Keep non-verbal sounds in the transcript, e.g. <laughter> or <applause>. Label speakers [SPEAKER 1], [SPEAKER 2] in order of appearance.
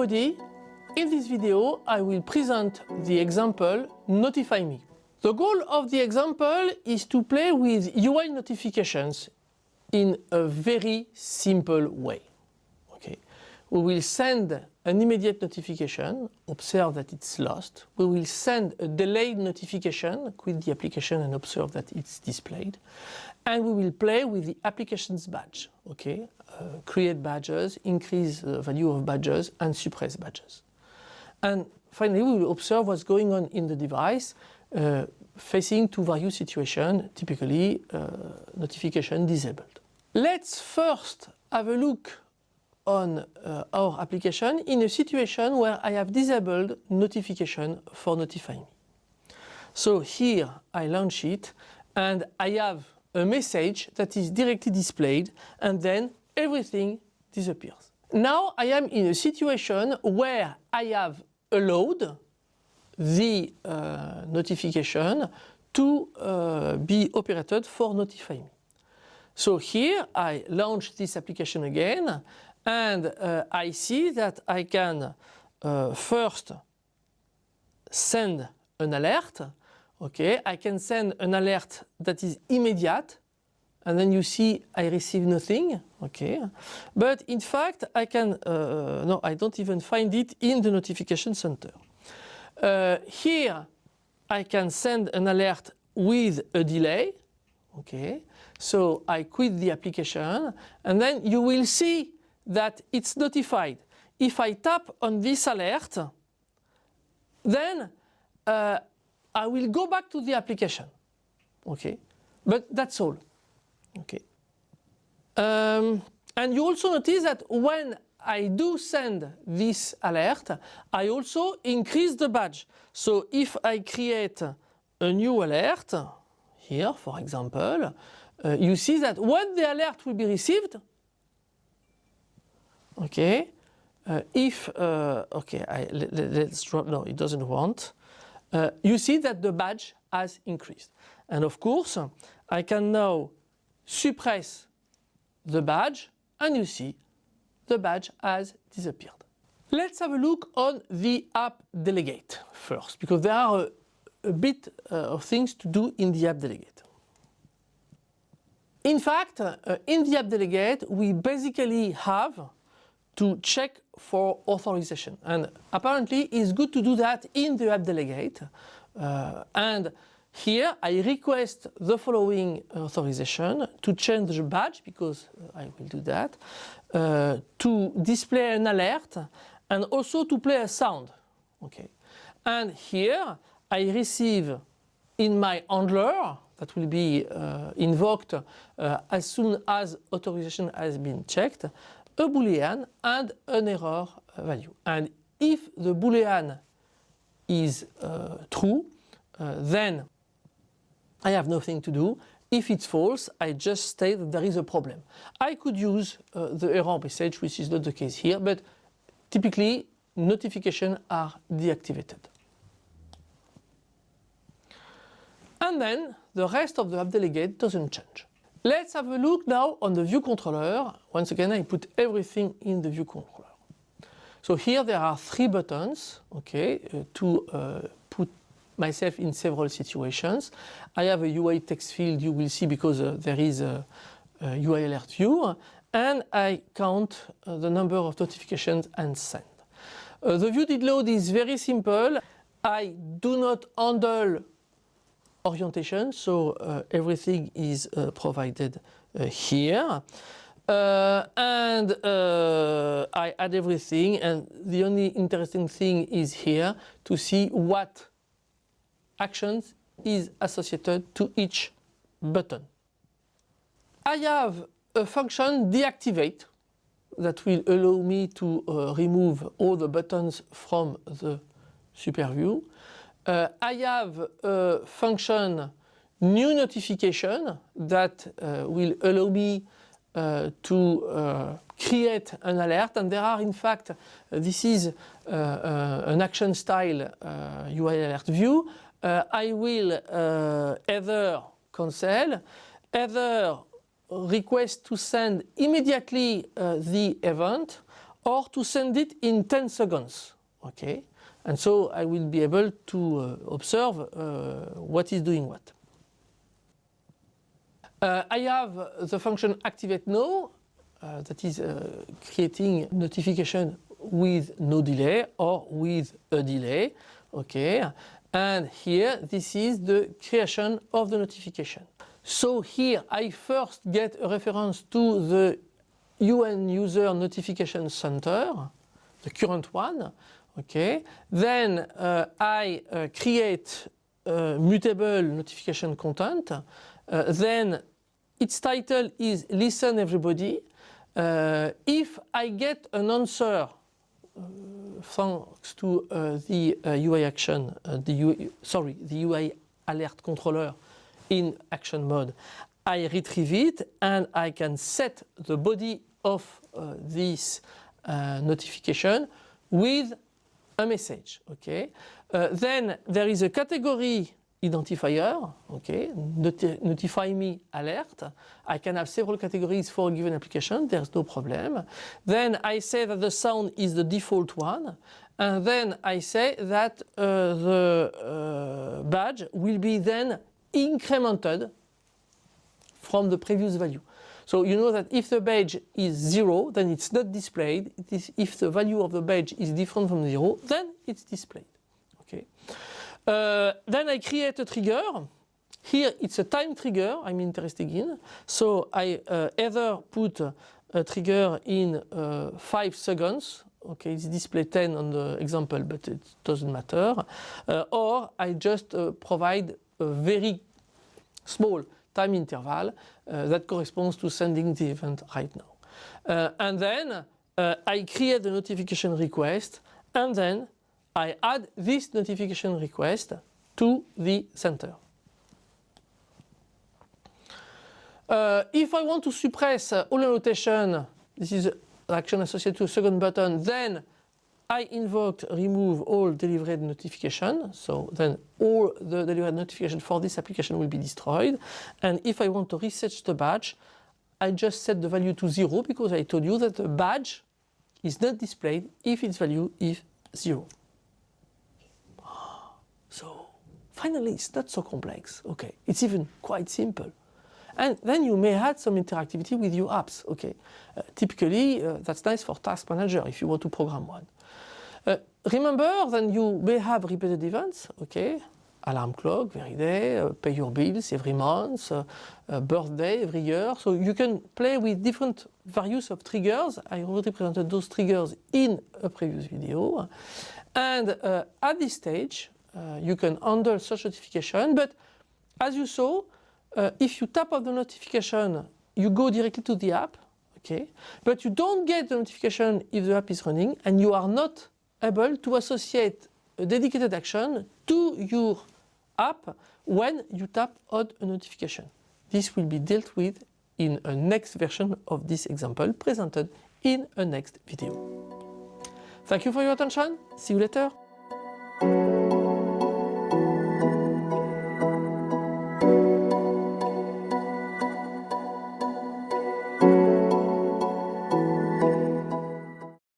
[SPEAKER 1] everybody. In this video, I will present the example Notify Me. The goal of the example is to play with UI notifications in a very simple way. Okay. We will send an immediate notification, observe that it's lost. We will send a delayed notification, quit the application and observe that it's displayed. And we will play with the application's badge, okay? Uh, create badges, increase the value of badges and suppress badges. And finally, we will observe what's going on in the device uh, facing two various situations, typically uh, notification disabled. Let's first have a look on uh, our application in a situation where I have disabled notification for Notify Me. So here I launch it and I have a message that is directly displayed and then everything disappears. Now I am in a situation where I have allowed the uh, notification to uh, be operated for Notify Me. So here I launch this application again and uh, I see that I can uh, first send an alert. Okay, I can send an alert that is immediate and then you see I receive nothing. Okay, but in fact I can, uh, no, I don't even find it in the notification center. Uh, here I can send an alert with a delay. Okay, so I quit the application and then you will see that it's notified. If I tap on this alert, then uh, I will go back to the application. Okay, but that's all. Okay. Um, and you also notice that when I do send this alert, I also increase the badge. So if I create a new alert, here for example, uh, you see that when the alert will be received, okay, uh, if, uh, okay, I, let, us drop, no, it doesn't want, uh, you see that the badge has increased. And of course, I can now suppress the badge and you see the badge has disappeared. Let's have a look on the app delegate first, because there are a, a bit uh, of things to do in the app delegate. In fact, uh, in the app delegate, we basically have to check for authorization. And apparently it's good to do that in the app delegate. Uh, and here I request the following authorization to change the badge, because I will do that, uh, to display an alert and also to play a sound. Okay. And here I receive in my handler that will be uh, invoked uh, as soon as authorization has been checked, a boolean and an error value. And if the boolean is uh, true, uh, then I have nothing to do. If it's false, I just state that there is a problem. I could use uh, the error message, which is not the case here, but typically notifications are deactivated. And then the rest of the app delegate doesn't change. Let's have a look now on the view controller. Once again, I put everything in the view controller. So here there are three buttons, okay, uh, to uh, put myself in several situations. I have a UI text field you will see because uh, there is a, a, UI alert view and I count uh, the number of notifications and send. Uh, the view did load is very simple. I do not handle orientation. So uh, everything is uh, provided uh, here. Uh, and uh, I add everything and the only interesting thing is here to see what actions is associated to each button. I have a function deactivate that will allow me to uh, remove all the buttons from the super view. Uh, I have a function new notification that uh, will allow me uh, to uh, create an alert and there are in fact uh, this is uh, an action style UI alert view. I will either cancel, either request to send immediately the event or to send it in 10 seconds. Okay, and so I will be able to uh, observe uh, what is doing what. Uh, I have the function activate now uh, that is creating notification with no delay or with a delay. Okay, and here this is the creation of the notification. So here I first get a reference to the UN user notification center, the current one, okay. Then uh, I uh, create a mutable notification content. Uh, then its title is listen everybody. Uh, if I get an answer uh, thanks to uh, the UI action, the UI, sorry, the UI alert controller in action mode, I retrieve it and I can set the body of uh, this uh, notification with a message. Okay. Uh, then there is a category identifier, okay, Noti notify me alert. I can have several categories for a given application, there's no problem. Then I say that the sound is the default one, and then I say that uh, the uh, badge will be then incremented from the previous value. So you know that if the badge is zero, then it's not displayed. It is if the value of the badge is different from zero, then it's displayed. Okay. Uh, then I create a trigger. Here it's a time trigger I'm interested in. So I uh, either put a trigger in uh, 5 seconds okay it's display 10 on the example but it doesn't matter uh, or I just uh, provide a very small time interval uh, that corresponds to sending the event right now. Uh, and then uh, I create the notification request and then I add this notification request to the center. Uh, if I want to suppress uh, all annotation, this is action associated to a second button, then I invoked remove all delivered notification. So then all the delivered notification for this application will be destroyed. And if I want to reset the badge, I just set the value to zero because I told you that the badge is not displayed if its value is zero. <gasps> So finally, it's not so complex. Okay, it's even quite simple. And then you may add some interactivity with your apps. Okay, uh, typically uh, that's nice for task manager if you want to program one. Uh, remember then you may have repeated events, okay? Alarm clock every day, uh, pay your bills every month, uh, uh, birthday every year. So you can play with different values of triggers. I already presented those triggers in a previous video. And uh, at this stage, uh, you can handle such notification. But as you saw, if you tap on the notification, you go directly to the app, okay? But you don't get the notification if the app is running and you are not able to associate a dedicated action to your app when you tap on a notification. This will be dealt with in a next version of this example presented in a next video. Thank you for your attention. See you later.